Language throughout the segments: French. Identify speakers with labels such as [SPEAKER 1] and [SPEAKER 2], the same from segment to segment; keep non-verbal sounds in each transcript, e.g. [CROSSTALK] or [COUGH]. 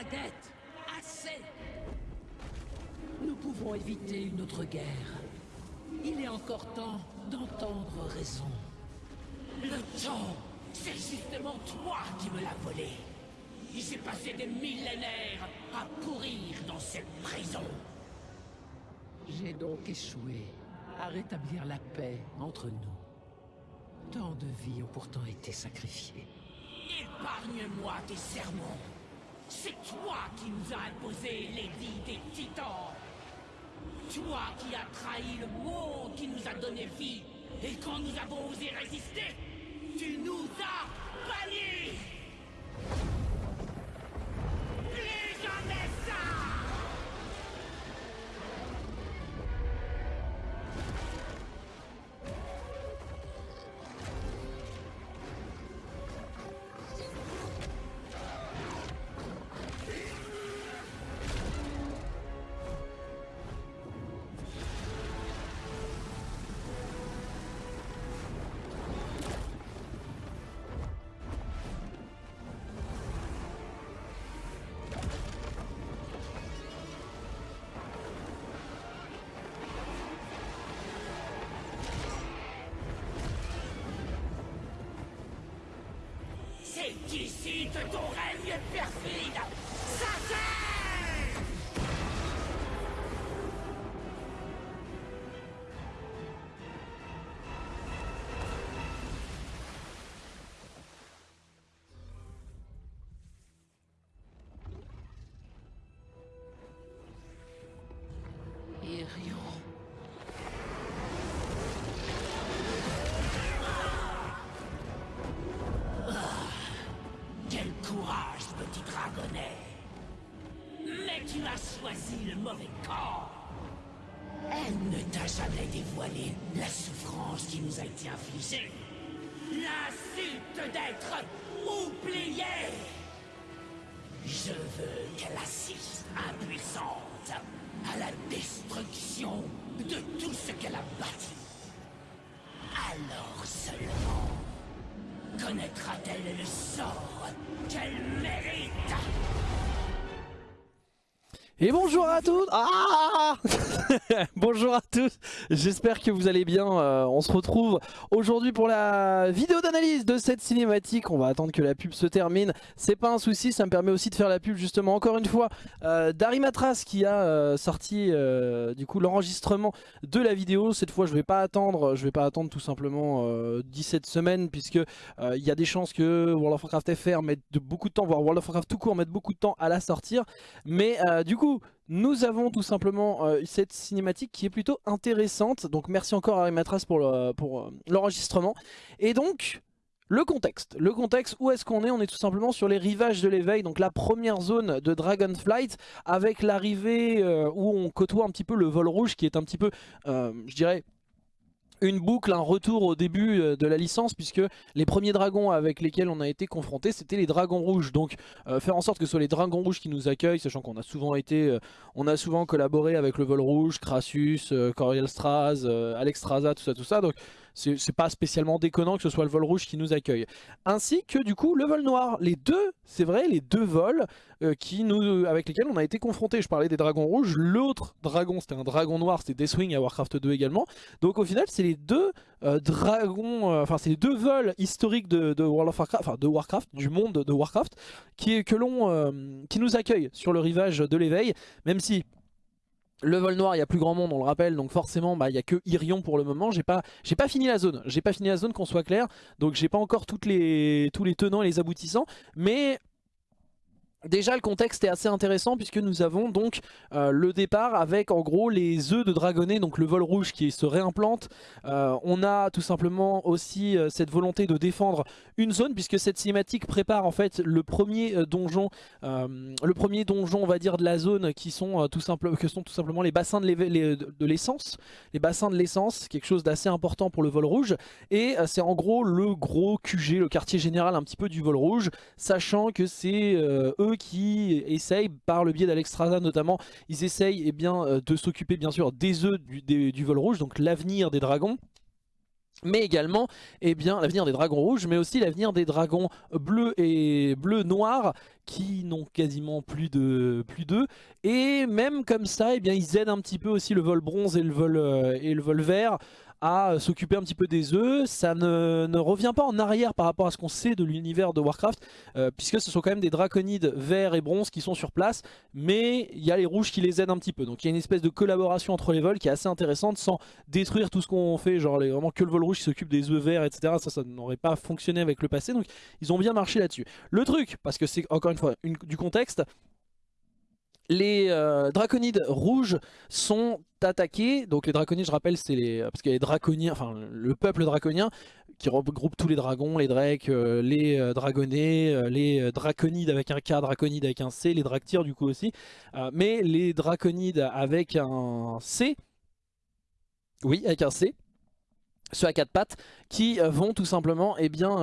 [SPEAKER 1] Assez. Nous pouvons éviter une autre guerre. Il est encore temps d'entendre raison. Le temps, c'est justement toi qui me l'as volé. J'ai passé des millénaires à pourrir dans cette prison. J'ai donc échoué à rétablir la paix entre nous. Tant de vies ont pourtant été sacrifiées. Épargne-moi tes sermons. C'est toi qui nous as imposé vies des titans. Toi qui as trahi le monde qui nous a donné vie. Et quand nous avons osé résister, tu nous as C'est ici que ton règne perfide. Choisi le mauvais camp Elle ne t'a jamais dévoilé la souffrance qui nous a été infligée. L'insulte d'être oublié Je veux qu'elle assiste impuissante à la destruction de tout ce qu'elle a bâti. Alors seulement connaîtra-t-elle le sort qu'elle mérite?
[SPEAKER 2] Et bonjour à tous Ah [LAUGHS] Bonjour à tous J'espère que vous allez bien. Euh, on se retrouve aujourd'hui pour la vidéo d'analyse de cette cinématique. On va attendre que la pub se termine. C'est pas un souci, ça me permet aussi de faire la pub justement encore une fois euh, qui a euh, sorti euh, du coup l'enregistrement de la vidéo. Cette fois je vais pas attendre, je vais pas attendre tout simplement euh, 17 semaines puisque il y a des chances que World of Warcraft FR mette beaucoup de temps, voire World of Warcraft tout court mette beaucoup de temps à la sortir. Mais du coup, nous avons tout simplement euh, cette cinématique qui est plutôt intéressante. Donc merci encore à Arimatras pour euh, l'enregistrement. Et donc, le contexte. Le contexte, où est-ce qu'on est? On est tout simplement sur les rivages de l'éveil, donc la première zone de Dragonflight, avec l'arrivée euh, où on côtoie un petit peu le vol rouge, qui est un petit peu, je dirais, une boucle, un retour au début euh, de la licence puisque les premiers dragons avec lesquels on a été confronté c'était les dragons rouges. Donc euh, faire en sorte que ce soit les dragons rouges qui nous accueillent sachant qu'on a souvent été euh, on a souvent collaboré avec le vol rouge, Crassus, Coriel Straz, euh, Alexstrasza, tout ça tout ça. Donc c'est pas spécialement déconnant que ce soit le vol rouge qui nous accueille. Ainsi que du coup le vol noir. Les deux c'est vrai les deux vols euh, nous, avec lesquels on a été confronté je parlais des dragons rouges. L'autre dragon c'était un dragon noir c'était Deathwing à Warcraft 2 également. Donc au final, c'est les deux euh, dragons, euh, enfin c'est les deux vols historiques de, World of Warcraft, enfin de Warcraft, du monde de Warcraft, qui, euh, qui nous accueillent sur le rivage de l'éveil, même si le vol noir, il y a plus grand monde, on le rappelle, donc forcément, bah, il y a que Irion pour le moment. J'ai pas, pas fini la zone, j'ai pas fini la zone, qu'on soit clair, donc j'ai pas encore tous les tenants et les aboutissants, mais Déjà le contexte est assez intéressant puisque nous avons donc euh, le départ avec en gros les œufs de dragonnet, donc le vol rouge qui se réimplante. Euh, on a tout simplement aussi euh, cette volonté de défendre une zone puisque cette cinématique prépare en fait le premier donjon, le premier donjon on va dire de la zone qui sont, tout, simple, que sont tout simplement les bassins de l'essence. Les bassins de l'essence, quelque chose d'assez important pour le vol rouge. Et c'est en gros le gros QG, le quartier général un petit peu du vol rouge, sachant que c'est euh, qui essayent, par le biais d'Alexstrasza notamment, ils essayent eh bien, euh, de s'occuper bien sûr des œufs du, vol rouge, donc l'avenir des dragons. mais également eh bien l'avenir des dragons rouges, mais aussi l'avenir des dragons bleus et bleus noirs qui n'ont quasiment plus de plus d'eux. Et même comme ça, eh bien ils aident un petit peu aussi le vol bronze et le vol euh, et le vol vert à s'occuper un petit peu des œufs. Ça ne, revient pas en arrière par rapport à ce qu'on sait de l'univers de Warcraft, euh, puisque ce sont quand même des draconides verts et bronze qui sont sur place, mais il y a les rouges qui les aident un petit peu. Donc il y a une espèce de collaboration entre les vols qui est assez intéressante sans détruire tout ce qu'on fait, genre vraiment que le vol rouge qui s'occupe des œufs verts, etc. Ça, ça n'aurait pas fonctionné avec le passé, donc ils ont bien marché là-dessus. Le truc, parce que c'est encore une fois du contexte, les euh, draconides rouges sont attaqués. Donc les draconides, je rappelle, c'est les parce qu'il y a les draconiens, enfin le peuple draconien qui regroupe tous les dragons, les drakes, euh, les euh, les draconides avec un K, draconides avec un C, les dractyres du coup aussi. mais les draconides avec un C, oui, avec un C, ceux à quatre pattes, qui vont tout simplement eh bien,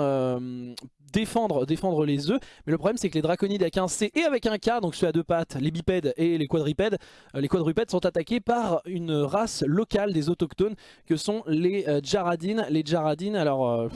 [SPEAKER 2] défendre, défendre les œufs. Mais le problème c'est que les draconides avec un C et avec un K, donc ceux à deux pattes, les bipèdes et les quadrupèdes, euh, les quadrupèdes sont attaqués par une race locale des autochtones que sont les euh, Jaradines. Les Jaradines, alors... Euh,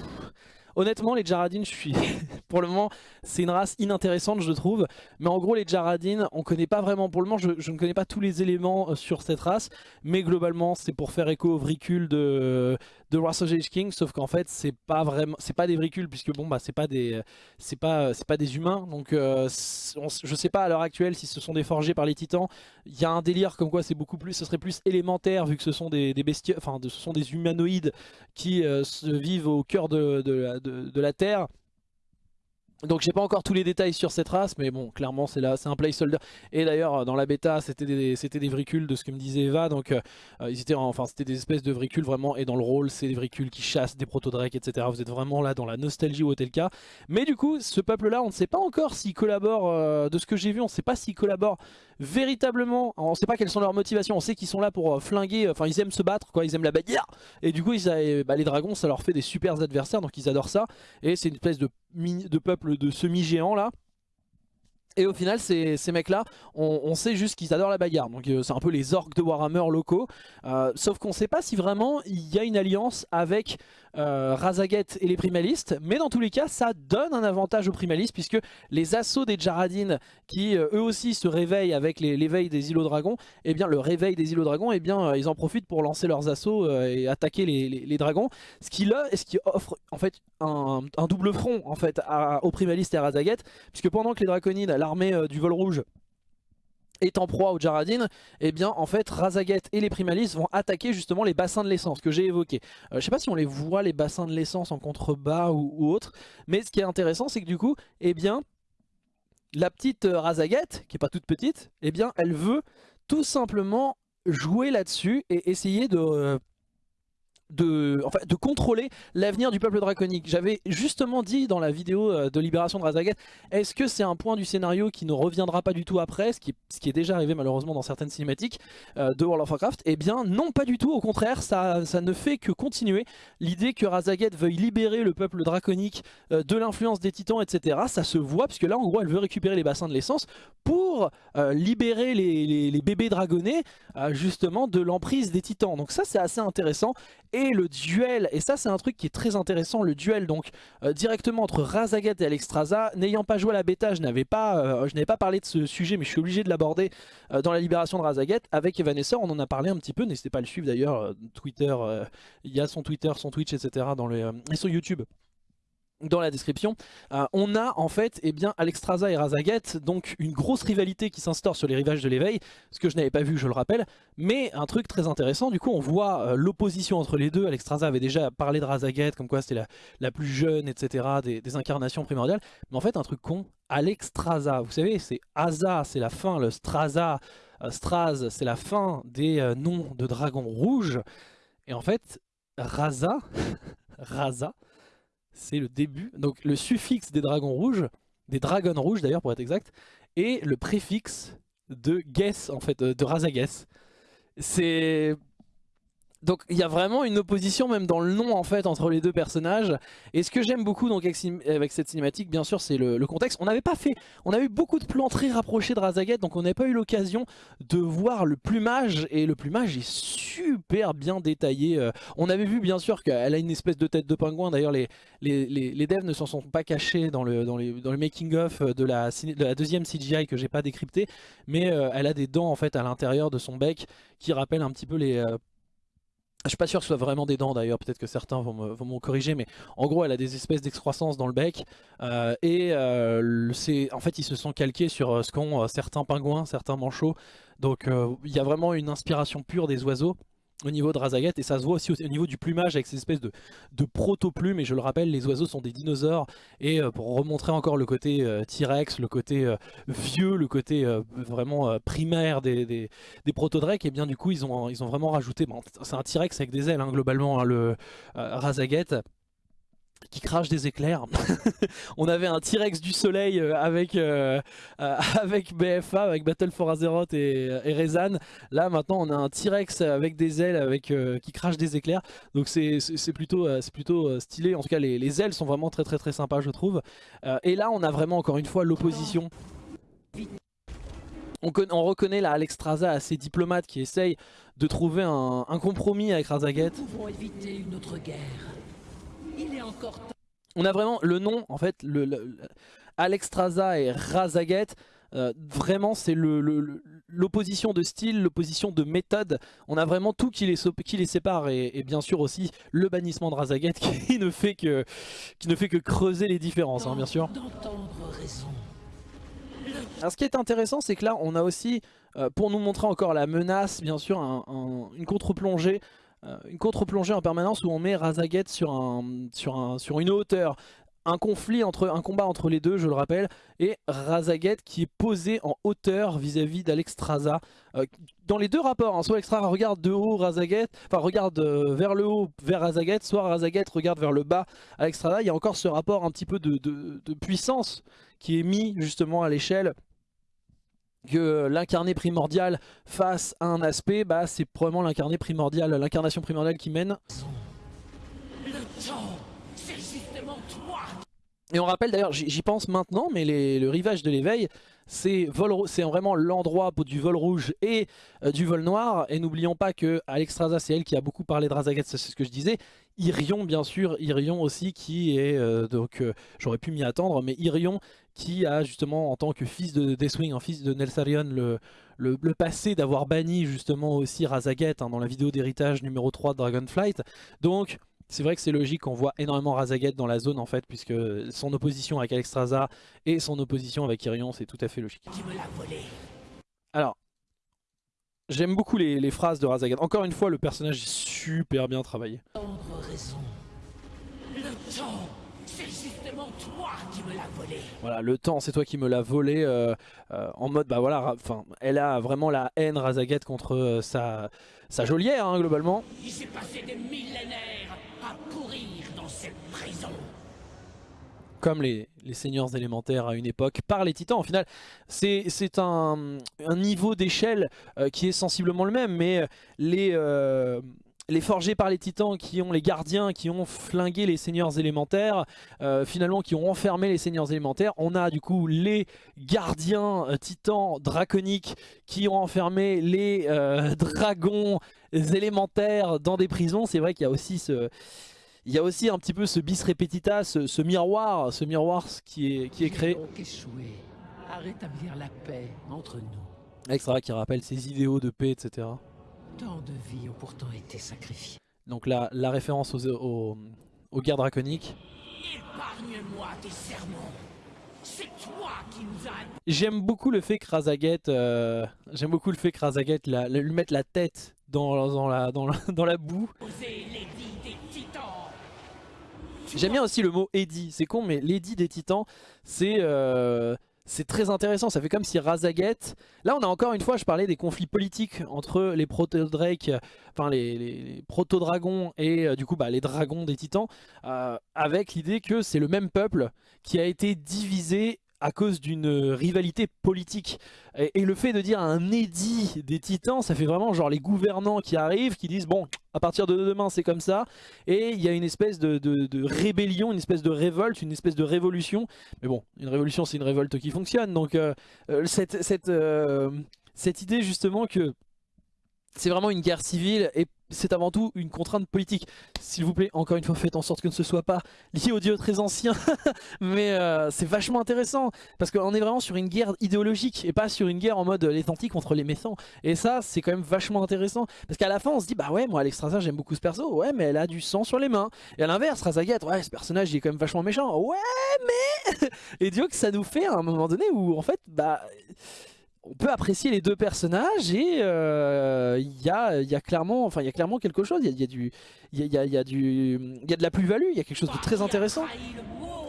[SPEAKER 2] Honnêtement, les Jaradines, je suis [LAUGHS] pour le moment, c'est une race inintéressante, je trouve. Mais en gros, les Jaradines, on connaît pas vraiment. Pour le moment, je, ne connais pas tous les éléments sur cette race. Mais globalement, c'est pour faire écho aux vricules de, de Wrath of King, sauf qu'en fait c'est pas vraiment, c'est pas des véhicules puisque bon bah c'est pas des, c'est pas, c'est pas des humains, donc euh, je sais pas à l'heure actuelle si ce sont des forgés par les titans. Il y a un délire comme quoi c'est beaucoup plus, ce serait plus élémentaire vu que ce sont des, des enfin ce sont des humanoïdes qui euh, se vivent au cœur de, de, de la terre donc j'ai pas encore tous les détails sur cette race, mais bon, clairement c'est là, c'est un placeholder. Et d'ailleurs dans la bêta c'était des, des vricules de ce que me disait Eva, donc euh, ils étaient, enfin c'était des espèces de vricules vraiment, et dans le rôle c'est des vricules qui chassent des proto-drakes, etc. Vous êtes vraiment là dans la nostalgie ou tel cas. Mais du coup, ce peuple-là, on ne sait pas encore s'il collabore, euh, de ce que j'ai vu, on ne sait pas s'il collabore véritablement, on sait pas quelles sont leurs motivations, on sait qu'ils sont là pour euh, flinguer, enfin ils aiment se battre, quoi, ils aiment la bagarre. Et du coup, bah, les dragons, ça leur fait des super adversaires, donc ils adorent ça. Et c'est une espèce de, peuple de semi-géants là. Et au final, ces, mecs-là, on, sait juste qu'ils adorent la bagarre. Donc euh, c'est un peu les orques de Warhammer locaux. Euh, sauf qu'on ne sait pas si vraiment il y a une alliance avec euh, et les primalistes. Mais dans tous les cas, ça donne un avantage aux primalistes puisque les assauts des Jaradines qui euh, eux aussi se réveillent avec l'éveil des îlots dragons, et eh bien le réveil des îlots dragons, et eh bien euh, ils en profitent pour lancer leurs assauts et attaquer les, dragons. Ce qui, là, offre en fait un, double front en fait aux primalistes et à Razaget puisque pendant que les draconides, l'armée du vol rouge est en proie aux Jaradines, et eh bien en fait Razaget et les Primalistes vont attaquer justement les bassins de l'essence que j'ai évoqué. Euh, je sais pas si on les voit les bassins de l'essence en contrebas ou, autre, mais ce qui est intéressant c'est que du coup, eh bien la petite euh, qui est pas toute petite, eh bien elle veut tout simplement jouer là-dessus et essayer de euh, de, contrôler l'avenir du peuple draconique. J'avais justement dit dans la vidéo euh, de libération de Razaget, est-ce que c'est un point du scénario qui ne reviendra pas du tout après, ce qui, est déjà arrivé malheureusement dans certaines cinématiques euh, de World of Warcraft? Eh bien non, pas du tout, au contraire, ça, ne fait que continuer. L'idée que Razaget veuille libérer le peuple draconique euh, de l'influence des titans, etc., ça se voit, puisque là en gros elle veut récupérer les bassins de l'essence pour libérer les, bébés dragonnés justement de l'emprise des titans. Donc ça c'est assez intéressant le duel, et ça c'est un truc qui est très intéressant, le duel donc euh, directement entre Razaget et Alexstrasza. N'ayant pas joué à la bêta, je n'avais pas, euh, pas parlé de ce sujet, mais je suis obligé de l'aborder euh, dans la libération de Razaget avec Evanesceur. On en a parlé un petit peu, n'hésitez pas à le suivre d'ailleurs. Twitter, il y a son Twitter, son Twitch, etc. dans les, et son YouTube dans la description, euh, on a en fait eh bien, Alexstrasza et Razaget, donc une grosse rivalité qui s'instaure sur les rivages de l'éveil, ce que je n'avais pas vu, je le rappelle, mais un truc très intéressant, du coup on voit euh, l'opposition entre les deux, Alexstrasza avait déjà parlé de Razaget, comme quoi c'était la, la, plus jeune, etc., des, incarnations primordiales, mais en fait un truc con, Alexstrasza, vous savez, c'est Asa, c'est la fin, le Straza, euh, Straz, c'est la fin des noms de dragons rouges, et en fait, Raza, [LAUGHS] Raza, c'est le début, donc le suffixe des dragons rouges, des dragons rouges d'ailleurs pour être exact, et le préfixe de Guess, en fait, de Razaguess. C'est... donc il y a vraiment une opposition même dans le nom en fait entre les deux personnages. Et ce que j'aime beaucoup avec, cette cinématique bien sûr c'est le, contexte. On n'avait pas fait on a eu beaucoup de plans très rapprochés de Razaget donc on n'avait pas eu l'occasion de voir le plumage. Et le plumage est super bien détaillé euh, on avait vu bien sûr qu'elle a une espèce de tête de pingouin. D'ailleurs les, les, les, devs ne s'en sont pas cachés dans le, dans dans le making of de la, de la deuxième CGI que j'ai pas décrypté. Mais euh, elle a des dents en fait à l'intérieur de son bec qui rappellent un petit peu les euh, je suis pas sûr que ce soit vraiment des dents d'ailleurs, peut-être que certains vont me, corriger, mais en gros elle a des espèces d'excroissance dans le bec euh, et euh, en fait ils se sont calqués sur euh, ce qu'ont certains pingouins, certains manchots, donc il y a vraiment une inspiration pure des oiseaux au niveau de Razaget et ça se voit aussi au niveau du plumage avec ces espèces de, de proto-plumes et je le rappelle les oiseaux sont des dinosaures et euh, pour remontrer encore le côté euh, T-Rex, le côté euh, vieux, le côté vraiment primaire des, des, proto-drakes et bien du coup ils ont, ils ont vraiment rajouté, bon, c'est un T-Rex avec des ailes hein, globalement hein, le Razaget qui crache des éclairs. [LAUGHS] on avait un T-Rex du soleil euh, avec, euh, euh, [LAUGHS] avec BFA, avec Battle for Azeroth et, Rezan. Là maintenant on a un T-Rex avec des ailes avec, qui crache des éclairs. Donc c'est plutôt, plutôt stylé. En tout cas les, les, ailes sont vraiment très très très sympas je trouve. et là on a vraiment encore une fois l'opposition. On, on, reconnaît là Alexstrasza assez diplomate qui essaye de trouver un, un compromis avec Razaget.
[SPEAKER 1] Nous pouvons éviter une autre guerre.
[SPEAKER 2] On a vraiment le nom, en fait, le, Alexstrasza et Razaget, euh, vraiment c'est l'opposition de style, l'opposition de méthode. On a vraiment tout qui les, qui les sépare et, bien sûr aussi le bannissement de Razaget [LAUGHS] qui ne fait que, qui ne fait que creuser les différences, hein, bien sûr. Alors ce qui est intéressant c'est que là on a aussi, euh, pour nous montrer encore la menace, bien sûr, une contre-plongée une contre-plongée en permanence où on met Razaget sur, un, sur, un, sur une hauteur. Un conflit entre un combat entre les deux je le rappelle et Razaget qui est posé en hauteur vis-à-vis d'Alexstrasza. Euh, dans les deux rapports hein, soit Alexstrasza regarde de haut Razaget enfin regarde euh, vers le haut vers Razaget soit Razaget regarde vers le bas Alexstrasza. Il y a encore ce rapport un petit peu de puissance qui est mis justement à l'échelle que l'incarné primordial face à un aspect, bah, c'est probablement l'incarné primordial, l'incarnation primordiale qui mène. Et on rappelle d'ailleurs, j'y pense maintenant, mais le rivage de l'éveil, c'est vraiment l'endroit du vol rouge et euh, du vol noir. Et n'oublions pas que Alexstrasza, c'est elle qui a beaucoup parlé de Razaget, c'est ce que je disais. Irion, bien sûr, Irion aussi, qui est, euh, donc euh, j'aurais pu m'y attendre, mais Irion qui a justement en tant que fils de Deathwing, en fils de Nelsarion, le, le, passé d'avoir banni justement aussi Razaget hein, dans la vidéo d'héritage numéro 3 de Dragonflight. Donc c'est vrai que c'est logique qu'on voit énormément Razaget dans la zone en fait, puisque son opposition avec Alexstrasza et son opposition avec Irion, c'est tout à fait logique. Alors, j'aime beaucoup les, phrases de Razaget. Encore une fois, le personnage est super bien travaillé. Le temps toi qui me l'as volé. Voilà, le temps, c'est toi qui me l'as volé. Euh, euh, en mode, bah voilà, enfin, elle a vraiment la haine Razaget contre euh, sa, sa geôlière, hein, globalement. Il s'est passé des millénaires Comme les, seigneurs élémentaires à une époque, par les titans. Au final, c'est un, niveau d'échelle qui est sensiblement le même, mais les les forgés par les titans qui ont les gardiens qui ont flingué les seigneurs élémentaires, euh, finalement qui ont enfermé les seigneurs élémentaires. On a du coup les gardiens euh, titans draconiques qui ont enfermé les euh, [LAUGHS] dragons élémentaires dans des prisons. C'est vrai qu'il y a aussi ce... Il y a aussi un petit peu ce bis repetita, ce, miroir, ce miroir qui est, qui est créé. à rétablir la paix entre nous. Extra qui rappelle ses idéaux de paix, etc. Tant de vies ont pourtant été sacrifiées. Donc la, la référence aux, aux, aux guerres draconiques. Épargne-moi tes sermons. J'aime beaucoup le fait que Razaget, euh, j'aime beaucoup le fait que Razaget la, lui mette la tête dans, dans, la, dans, la, dans la boue. J'aime bien aussi le mot Eddie, c'est con mais l'édit des titans c'est euh, c'est très intéressant, ça fait comme si Razaget... Là on a encore une fois, je parlais des conflits politiques entre les proto-drake, enfin les, proto-dragons et euh, du coup bah, les dragons des titans, euh, avec l'idée que c'est le même peuple qui a été divisé à cause d'une rivalité politique. Et, le fait de dire un édit des titans, ça fait vraiment genre les gouvernants qui arrivent, qui disent bon, à partir de demain c'est comme ça. Et il y a une espèce de, rébellion, une espèce de révolte, une espèce de révolution. Mais bon, une révolution c'est une révolte qui fonctionne. Donc euh, euh, cette, euh, cette idée justement que c'est vraiment une guerre civile et c'est avant tout une contrainte politique. S'il vous plaît, encore une fois, faites en sorte que ce ne soit pas lié aux dieux très anciens. [LAUGHS] Mais euh, c'est vachement intéressant, parce qu'on est vraiment sur une guerre idéologique, et pas sur une guerre en mode les tantis contre les méchants. Et ça, c'est quand même vachement intéressant. Parce qu'à la fin, on se dit, bah ouais, moi Alexstrasza, j'aime beaucoup ce perso. Ouais, mais elle a du sang sur les mains. Et à l'inverse, Razagat, ouais, ce personnage, il est quand même vachement méchant. Ouais, mais... [LAUGHS] et Dieu que ça nous fait à un moment donné où, en fait, bah on peut apprécier les deux personnages et il euh, y, a, y, a, clairement, enfin, y a clairement quelque chose, il y a, du, y, y, a, y a de la plus-value, il y a quelque chose de très intéressant.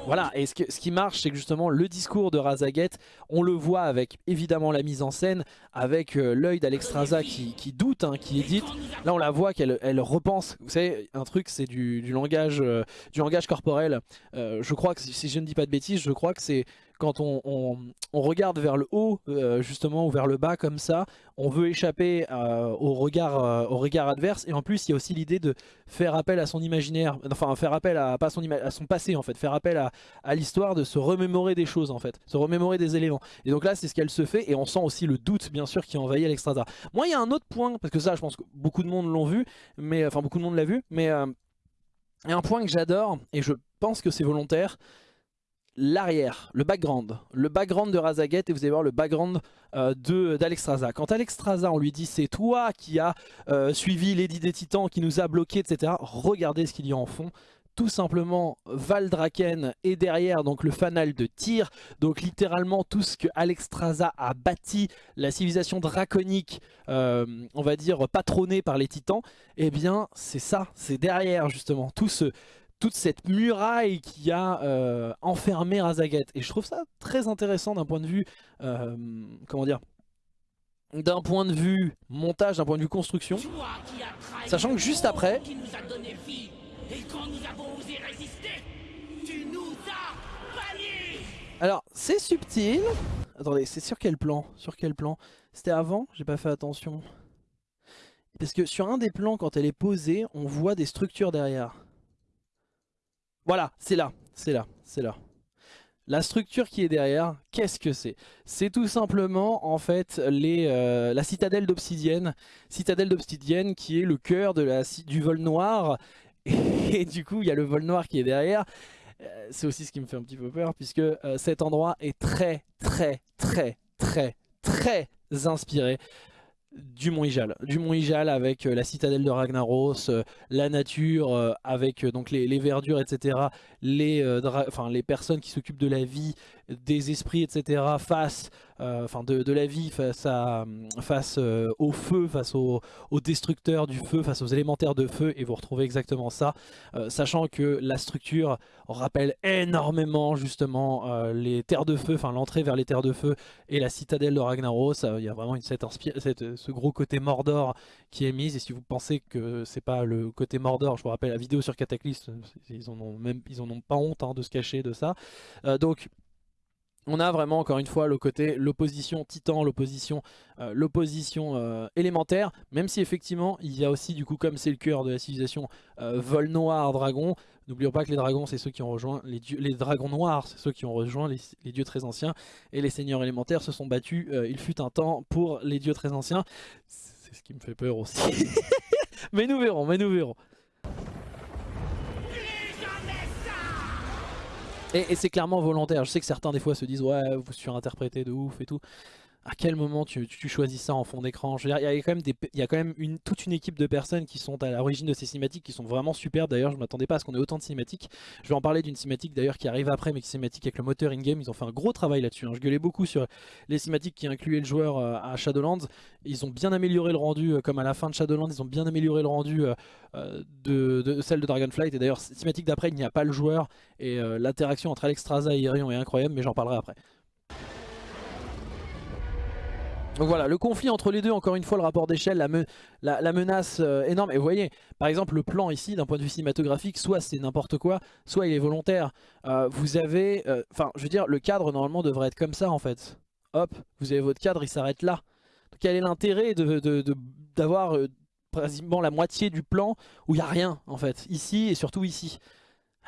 [SPEAKER 2] Voilà, et ce, qui marche, c'est que justement le discours de Razaget, on le voit avec évidemment la mise en scène, avec euh, l'œil d'Alexstrasza qui, qui, doute, hein, qui édite. Là, on la voit qu'elle elle repense. Vous savez, un truc, c'est du, du, langage, euh, du langage corporel. je crois que, si je ne dis pas de bêtises, je crois que c'est quand on, regarde vers le haut, euh, justement, ou vers le bas comme ça, on veut échapper euh, au, regard, euh, au regard adverse. Et en plus, il y a aussi l'idée de faire appel à son imaginaire, enfin faire appel à, pas son, à son passé en fait, faire appel à, l'histoire de se remémorer des choses en fait, se remémorer des éléments. Et donc là, c'est ce qu'elle se fait, et on sent aussi le doute, bien sûr, qui envahit Alexstrasza. Moi, il y a un autre point, parce que ça, je pense que beaucoup de monde l'ont vu, mais enfin beaucoup de monde l'a vu, mais il y a un point que j'adore, et je pense que c'est volontaire, l'arrière, le background, le background de Razaget et vous allez voir le background euh, d'Alexstrasza. Quand Alexstrasza, on lui dit c'est toi qui as euh, suivi Lady des Titans, qui nous a bloqués, etc. Regardez ce qu'il y a en fond. Tout simplement, Valdraken est derrière donc le fanal de tir. Donc littéralement tout ce que Alexstrasza a bâti, la civilisation draconique, euh, on va dire patronnée par les titans, eh bien c'est ça, c'est derrière justement tout ce toute cette muraille qui a euh, enfermé Razaget. Et je trouve ça très intéressant d'un point de vue, euh, comment dire, d'un point de vue montage, d'un point de vue construction. Sachant que juste après... Alors, c'est subtil. Attendez, c'est sur quel plan? Sur quel plan? C'était avant? J'ai pas fait attention. Parce que sur un des plans, quand elle est posée, on voit des structures derrière. Voilà, c'est là, c'est là, c'est là. La structure qui est derrière, qu'est-ce que c'est? C'est tout simplement en fait euh, la citadelle d'obsidienne. Citadelle d'obsidienne qui est le cœur du vol noir. [LAUGHS] Et, du coup, il y a le vol noir qui est derrière. Euh, c'est aussi ce qui me fait un petit peu peur puisque euh, cet endroit est très très très très très inspiré du Mont Ijal, du Mont Ijal avec euh, la citadelle de Ragnaros, euh, la nature euh, avec donc les, verdures, etc. Les, les personnes qui s'occupent de la vie, des esprits, etc. face euh, enfin de, la vie face, à, face euh, au feu, face aux, destructeurs du feu, face aux élémentaires de feu, et vous retrouvez exactement ça, euh, sachant que la structure rappelle énormément justement les terres de feu, enfin l'entrée vers les terres de feu et la citadelle de Ragnaros, il y a vraiment cette, ce gros côté Mordor qui est mise, et si vous pensez que c'est pas le côté Mordor, je vous rappelle la vidéo sur Cataclysme, ils en ont même pas honte hein, de se cacher de ça, donc on a vraiment encore une fois le côté l'opposition titan, l'opposition euh, l'opposition euh, élémentaire, même si effectivement il y a aussi du coup comme c'est le cœur de la civilisation euh, vol noir dragon, n'oublions pas que les dragons c'est ceux qui ont rejoint les dieux, les dragons noirs c'est ceux qui ont rejoint les, dieux très anciens et les seigneurs élémentaires se sont battus il fut un temps pour les dieux très anciens, c'est ce qui me fait peur aussi, [LAUGHS] mais nous verrons, mais nous verrons. Et, c'est clairement volontaire. Je sais que certains des fois se disent ouais vous surinterprétez de ouf et tout. À quel moment tu, choisis ça en fond d'écran? Il y a quand même, toute une équipe de personnes qui sont à l'origine de ces cinématiques qui sont vraiment superbes. D'ailleurs je ne m'attendais pas à ce qu'on ait autant de cinématiques. Je vais en parler d'une cinématique d'ailleurs qui arrive après mais qui cinématique avec le moteur in-game. Ils ont fait un gros travail là-dessus. Hein. Je gueulais beaucoup sur les cinématiques qui incluaient le joueur euh, à Shadowlands. Ils ont bien amélioré le rendu euh, comme à la fin de Shadowlands. Ils ont bien amélioré le rendu euh, de, celle de Dragonflight. Et d'ailleurs cinématique d'après il n'y a pas le joueur et l'interaction entre Alexstrasza et Irion est incroyable, mais j'en parlerai après. Donc voilà, le conflit entre les deux, encore une fois, le rapport d'échelle, la, menace euh, énorme. Et vous voyez, par exemple, le plan ici, d'un point de vue cinématographique, soit c'est n'importe quoi, soit il est volontaire. Euh, vous avez, euh, enfin, je veux dire, le cadre normalement devrait être comme ça en fait. Hop, vous avez votre cadre, il s'arrête là. Donc quel est l'intérêt d'avoir de, pratiquement la moitié du plan où il n'y a rien en fait, ici et surtout ici?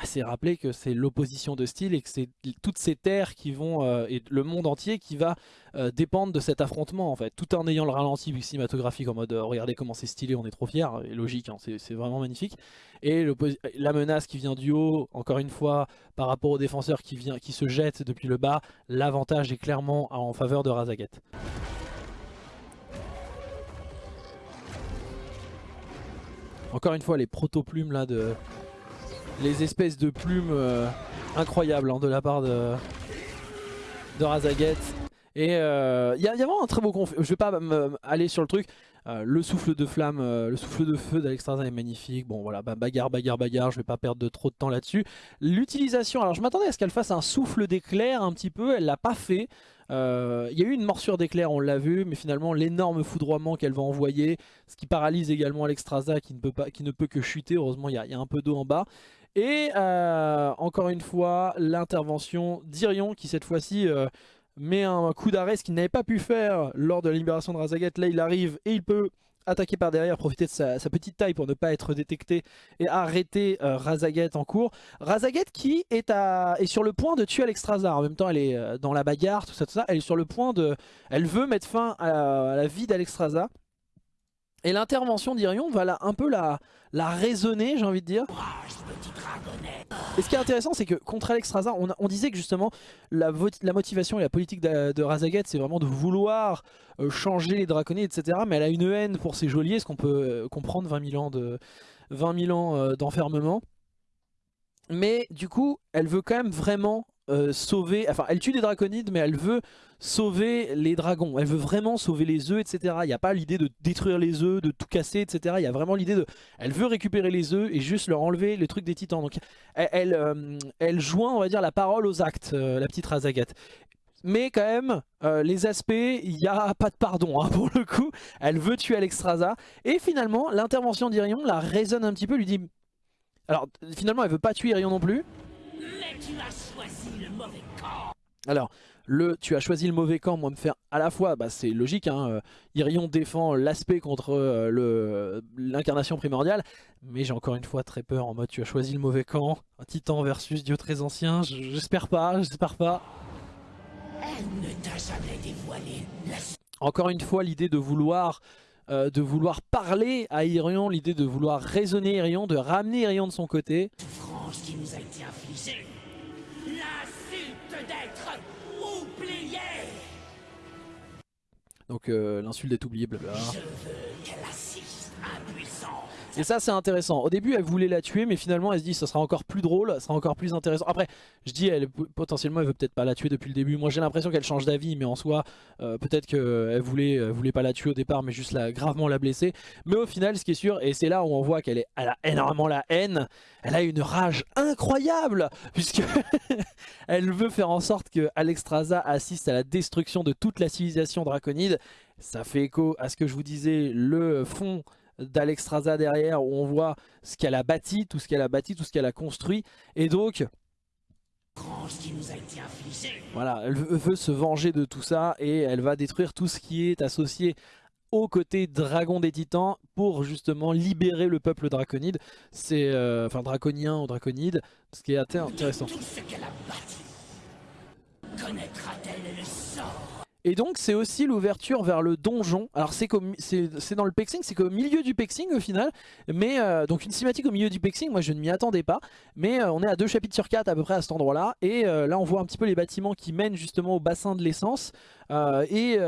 [SPEAKER 2] C'est rappeler que c'est l'opposition de style et que c'est toutes ces terres qui vont, euh, et le monde entier qui va euh, dépendre de cet affrontement en fait, tout en ayant le ralenti cinématographique en mode euh, regardez comment c'est stylé, on est trop fiers, et logique, hein, c'est vraiment magnifique. Et la menace qui vient du haut, encore une fois, par rapport aux défenseurs qui, vient, qui se jettent depuis le bas, l'avantage est clairement en faveur de Razaget. Encore une fois, les proto-plumes là de, les espèces de plumes euh, incroyables hein, de la part de, de Razaget. Et il euh, y, a vraiment un très beau conflit. Je vais pas aller sur le truc. Euh, le souffle de flamme, le souffle de feu d'Alexstrasza est magnifique. Bon voilà, bagarre, bagarre, bagarre. Je vais pas perdre de trop de temps là-dessus. L'utilisation, alors je m'attendais à ce qu'elle fasse un souffle d'éclair un petit peu. Elle l'a pas fait. Il y a eu une morsure d'éclair, on l'a vu, mais finalement l'énorme foudroiement qu'elle va envoyer, ce qui paralyse également Alexstrasza qui ne peut pas, qui ne peut que chuter. Heureusement, il y, a un peu d'eau en bas. Et euh, encore une fois, l'intervention d'Irion qui cette fois-ci euh, met un coup d'arrêt, ce qu'il n'avait pas pu faire lors de la libération de Razaget. Là, il arrive et il peut attaquer par derrière, profiter de sa, petite taille pour ne pas être détecté et arrêter euh, Razaget en cours. Razaget qui est, à, est sur le point de tuer Alexstrasza. En même temps, elle est dans la bagarre, tout ça, tout ça. Elle est sur le point de... Elle veut mettre fin à, la vie d'Alexstrasza. Et l'intervention d'Irion va un peu la, la raisonner, j'ai envie de dire. Et ce qui est intéressant, c'est que contre Alexstrasza, on, on, disait que justement, la, la, motivation et la politique de, de Razaget, c'est vraiment de vouloir euh, changer les draconniers, etc. Mais elle a une haine pour ses geôliers, ce qu'on peut euh, comprendre, 20 000 ans de 20 ans euh, d'enfermement. Mais du coup, elle veut quand même vraiment sauver... Enfin, elle tue des draconides, mais elle veut sauver les dragons. Elle veut vraiment sauver les œufs, etc. Il n'y a pas l'idée de détruire les œufs, de tout casser, etc. Il y a vraiment l'idée de... Elle veut récupérer les œufs et juste leur enlever les trucs des titans. Donc elle, elle, euh, joint, on va dire, la parole aux actes, euh, la petite Razagat. Mais quand même, euh, les aspects, il n'y a pas de pardon hein, [LAUGHS] pour le coup. Elle veut tuer Alexstrasza. Et finalement, l'intervention d'Irion la raisonne un petit peu, lui dit... Alors, finalement, elle veut pas tuer Irion non plus. Tu as choisi le mauvais camp. Alors, le tu as choisi le mauvais camp, moi me faire à la fois, bah, c'est logique, hein, euh, Irion défend l'aspect contre euh, l'incarnation primordiale, mais j'ai encore une fois très peur en mode tu as choisi le mauvais camp, un titan versus dieu très ancien, j'espère pas, j'espère pas. Encore une fois l'idée de vouloir euh, de vouloir parler à Irion, l'idée de vouloir raisonner Irion, de ramener Irion de son côté. qui nous a été Donc euh, l'insulte est oubliée, blabla. Et ça c'est intéressant. Au début elle voulait la tuer mais finalement elle se dit ça sera encore plus drôle, ça sera encore plus intéressant. Après je dis elle potentiellement elle veut peut-être pas la tuer depuis le début. Moi j'ai l'impression qu'elle change d'avis mais en soi euh, peut-être qu'elle voulait, voulait pas la tuer au départ mais juste la, gravement la blesser. Mais au final ce qui est sûr et c'est là où on voit qu'elle a énormément la haine, elle a une rage incroyable puisque [LAUGHS] elle veut faire en sorte que Alexstrasza assiste à la destruction de toute la civilisation draconide. Ça fait écho à ce que je vous disais, le fond d'Alexstrasza derrière où on voit ce qu'elle a bâti, tout ce qu'elle a bâti, tout ce qu'elle a construit. Et donc, voilà, elle veut se venger de tout ça et elle va détruire tout ce qui est associé au côté dragon des titans pour justement libérer le peuple draconide. C'est euh, enfin draconien ou draconide, ce qui est intéressant. Connaîtra-t-elle le sort? Et donc c'est aussi l'ouverture vers le donjon. Alors c'est dans le pexing, c'est qu'au milieu du pexing au final. Mais euh, donc une cinématique au milieu du pexing, moi je ne m'y attendais pas. Mais euh, on est à deux chapitres sur quatre à peu près à cet endroit là. Et euh, là on voit un petit peu les bâtiments qui mènent justement au bassin de l'essence. et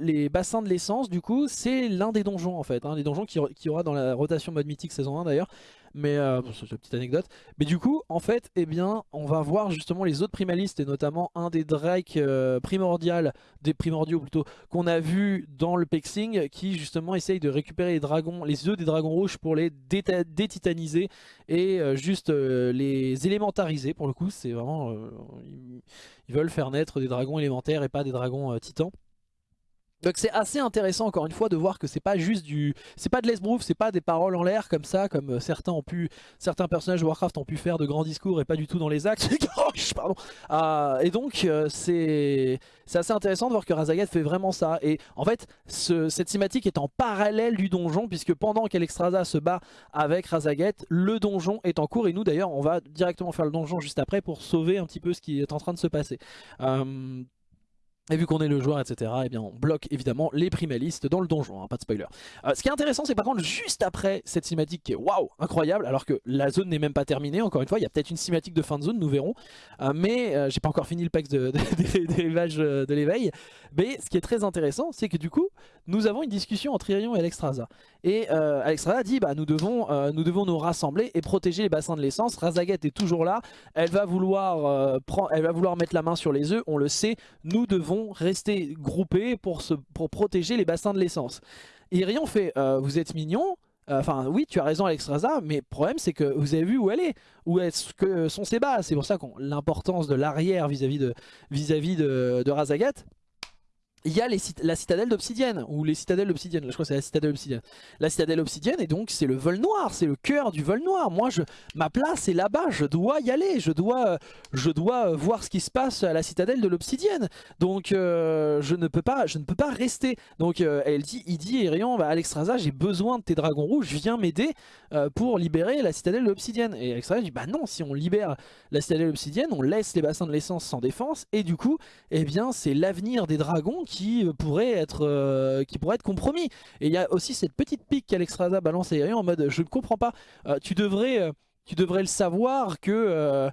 [SPEAKER 2] les bassins de l'essence du coup c'est l'un des donjons en fait. Hein, les donjons qui, qui aura dans la rotation mode mythique saison 1 d'ailleurs mais euh, c'est une petite anecdote. Mais du coup, en fait, eh bien, on va voir justement les autres primalistes et notamment un des drakes euh, primordial, des primordiaux plutôt, qu'on a vu dans le Pexing, qui justement essaye de récupérer les dragons, les œufs des dragons rouges pour les détitaniser et euh, juste euh, les élémentariser. Pour le coup, c'est vraiment, ils, veulent faire naître des dragons élémentaires et pas des dragons titans. Donc c'est assez intéressant encore une fois de voir que c'est pas juste du, c'est pas de l'esbrouf, c'est pas des paroles en l'air comme ça, comme euh, certains ont pu, certains personnages de Warcraft ont pu faire de grands discours et pas du tout dans les actes. [LAUGHS] Pardon. Euh, et donc euh, c'est assez intéressant de voir que Razagat fait vraiment ça. Et en fait cette cinématique est en parallèle du donjon puisque pendant qu'Alexstrasza se bat avec Razagat, le donjon est en cours et nous d'ailleurs on va directement faire le donjon juste après pour sauver un petit peu ce qui est en train de se passer. Et vu qu'on est le joueur, etc., eh bien on bloque évidemment les primalistes dans le donjon, hein, pas de spoiler. Euh, ce qui est intéressant, c'est par contre juste après cette cinématique qui est waouh, incroyable, alors que la zone n'est même pas terminée, encore une fois, il y a peut-être une cinématique de fin de zone, nous verrons. Euh, mais euh, j'ai pas encore fini le pack de, [LAUGHS] des rivages de l'éveil. Mais ce qui est très intéressant, c'est que du coup, nous avons une discussion entre Irion et Alexstrasza. Et Alexstrasza dit, bah nous devons, nous devons nous rassembler et protéger les bassins de l'essence. Razaget est toujours là, elle va, vouloir, prendre, elle va vouloir mettre la main sur les œufs, on le sait, nous devons rester groupés pour, se, pour protéger les bassins de l'essence. Irion fait euh, vous êtes mignon, euh, Enfin, oui, tu as raison, Alexstrasza, mais le problème, c'est que vous avez vu où elle est, où est-ce que sont ses bases. C'est pour ça qu'on l'importance de l'arrière vis-à-vis de, vis de Razagat il y a la citadelle d'obsidienne, ou les citadelles d'obsidienne, je crois que c'est la citadelle d'obsidienne. La citadelle d'obsidienne, et donc c'est le vol noir, c'est le cœur du vol noir. Moi, je, ma place est là-bas, je dois y aller, je dois, je dois voir ce qui se passe à la citadelle de l'obsidienne. Donc euh, je, ne peux pas, je ne peux pas rester. Donc euh, elle dit, il dit, Irion, bah, Alexstrasza, j'ai besoin de tes dragons rouges, viens m'aider euh, pour libérer la citadelle de l'obsidienne. Et Alexstrasza dit, bah non, si on libère la citadelle de l'obsidienne, on laisse les bassins de l'essence sans défense, et du coup, eh bien c'est l'avenir des dragons qui euh, pourrait être, euh, qui pourrait être compromis. Et il y a aussi cette petite pique qu'Alexstrasza balance à en mode je ne comprends pas, euh, tu, devrais, tu devrais le savoir que...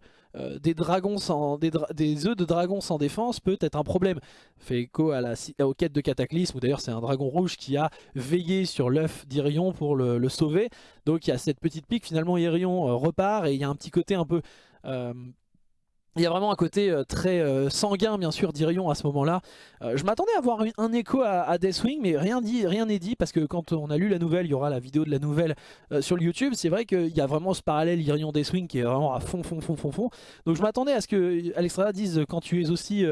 [SPEAKER 2] des dragons sans des, œufs de dragons sans défense peut être un problème. Fait écho à la, aux quêtes de Cataclysme, où d'ailleurs c'est un dragon rouge qui a veillé sur l'œuf d'Irion pour le, sauver. Donc il y a cette petite pique, finalement Irion repart et il y a un petit côté un peu il y a vraiment un côté euh, très euh, sanguin bien sûr d'Irion à ce moment-là. Euh, je m'attendais à voir un, écho à, Deathwing mais rien n'est dit parce que quand on a lu la nouvelle, il y aura la vidéo de la nouvelle sur YouTube. C'est vrai qu'il y a vraiment ce parallèle Irion Deathwing qui est vraiment à fond fond fond fond fond. Donc je m'attendais à ce que Alexstrada dise quand tu es aussi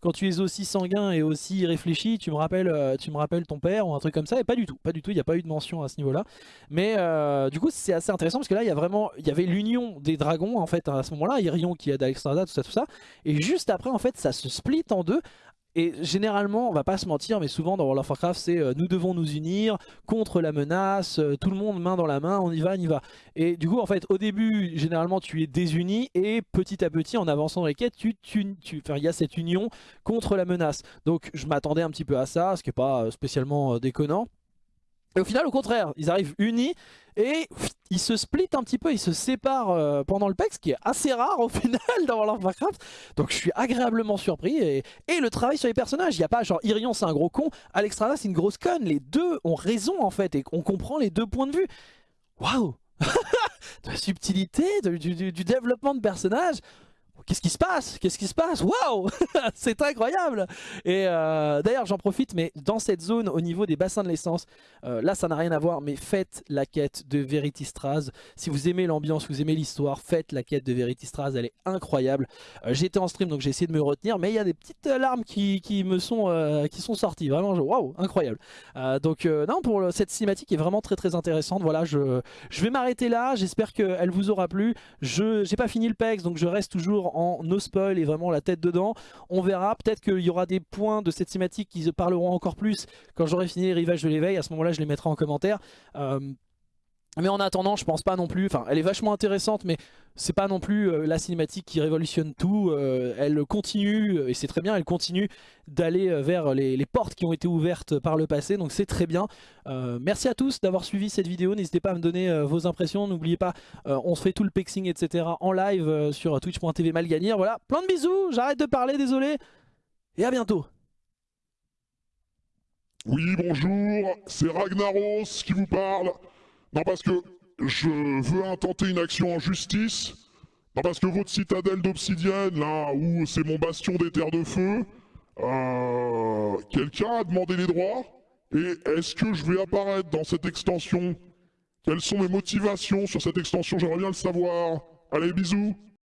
[SPEAKER 2] quand tu es aussi sanguin et aussi réfléchi, tu me rappelles, euh, tu me rappelles ton père ou un truc comme ça. Et pas du tout, pas du tout. Il n'y a pas eu de mention à ce niveau-là. Mais euh, du coup, c'est assez intéressant parce que là, il y a vraiment, il y avait l'union des dragons en fait à ce moment-là. Irion qui aide Alexstrada, tout ça, tout ça. Et juste après, en fait, ça se split en deux et généralement, on va pas se mentir, mais souvent dans World of Warcraft, c'est euh, nous devons nous unir contre la menace, euh, tout le monde main dans la main, on y va, on y va. Et du coup, en fait, au début, généralement, tu es désuni et petit à petit, en avançant dans les quêtes, tu, il y a cette union contre la menace. Donc, je m'attendais un petit peu à ça, ce qui est pas euh, spécialement déconnant. Et au final, au contraire, ils arrivent unis et ils se splitent un petit peu, ils se séparent euh, pendant le pack, ce qui est assez rare au [LAUGHS] final dans World of Warcraft. Donc je suis agréablement surpris. Et, le travail sur les personnages, il n'y a pas genre Irion c'est un gros con, Alexstrasza c'est une grosse conne. Les deux ont raison en fait et on comprend les deux points de vue. Waouh [LAUGHS] De la subtilité, du, du développement de personnages Qu'est-ce qui se passe? Qu'est-ce qui se passe? Waouh! [LAUGHS] C'est incroyable! Et euh, d'ailleurs j'en profite mais dans cette zone au niveau des bassins de l'essence euh, Là ça n'a rien à voir mais faites la quête de Veritistraz Si vous aimez l'ambiance, vous aimez l'histoire Faites la quête de Veritistraz, elle est incroyable. Euh, J'étais en stream donc j'ai essayé de me retenir Mais il y a des petites larmes qui, me sont, qui sont sorties. Vraiment waouh incroyable. Donc non pour cette cinématique est vraiment très très intéressante. Voilà je, je vais m'arrêter là. J'espère qu'elle vous aura plu. Je J'ai pas fini le PEX donc je reste toujours en no spoil et vraiment la tête dedans. On verra, peut-être qu'il y aura des points de cette thématique qui se parleront encore plus quand j'aurai fini les rivages de l'éveil. À ce moment-là, je les mettrai en commentaire. Euh, mais en attendant, je pense pas non plus, enfin elle est vachement intéressante mais c'est pas non plus euh, la cinématique qui révolutionne tout, euh, elle continue, et c'est très bien, elle continue d'aller vers les, portes qui ont été ouvertes par le passé, donc c'est très bien. merci à tous d'avoir suivi cette vidéo, n'hésitez pas à me donner vos impressions, n'oubliez pas, on se fait tout le pexing etc en live sur twitch.tv malganir, voilà, plein de bisous, j'arrête de parler, désolé, et à bientôt
[SPEAKER 3] Oui bonjour, c'est Ragnaros qui vous parle non, parce que je veux intenter une action en justice. Non, parce que votre citadelle d'obsidienne, là, où c'est mon bastion des terres de feu, euh, quelqu'un a demandé les droits Et est-ce que je vais apparaître dans cette extension? Quelles sont mes motivations sur cette extension? J'aimerais bien le savoir. Allez, bisous